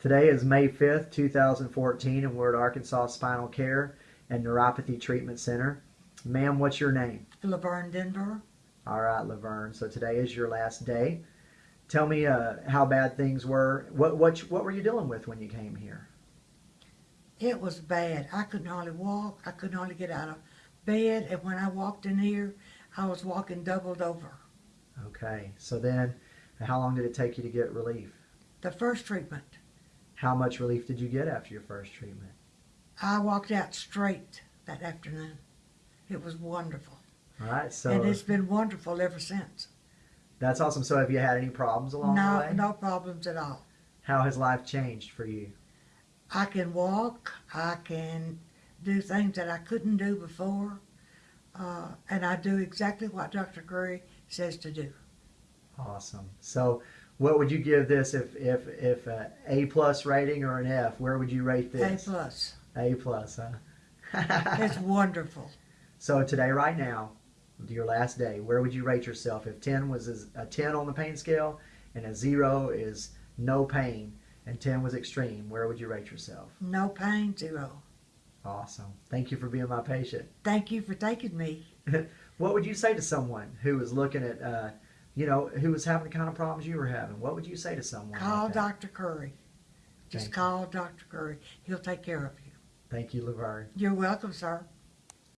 Today is May 5th, 2014, and we're at Arkansas Spinal Care and Neuropathy Treatment Center. Ma'am, what's your name? Laverne Denver. All right, Laverne. So today is your last day. Tell me uh, how bad things were. What, what, what were you dealing with when you came here? It was bad. I couldn't hardly walk. I couldn't hardly get out of bed. And when I walked in here, I was walking doubled over. Okay. So then, how long did it take you to get relief? The first treatment, How much relief did you get after your first treatment? I walked out straight that afternoon. It was wonderful. All right. So and it's been wonderful ever since. that's awesome. So have you had any problems along the No, way? no problems at all. How has life changed for you? I can walk. I can do things that I couldn't do before. Uh, and I do exactly what Dr. Curry says to do. Awesome. So, what would you give this if if if a A plus rating or an F? Where would you rate this? A plus. A plus, huh? It's wonderful. so today, right now, your last day, where would you rate yourself? If ten was a ten on the pain scale, and a zero is no pain, and ten was extreme, where would you rate yourself? No pain, zero. Awesome. Thank you for being my patient. Thank you for taking me. What would you say to someone who was looking at, uh, you know, who was having the kind of problems you were having? What would you say to someone? Call like that? Dr. Curry. Just Thank you. call Dr. Curry. He'll take care of you. Thank you, Laverne. You're welcome, sir.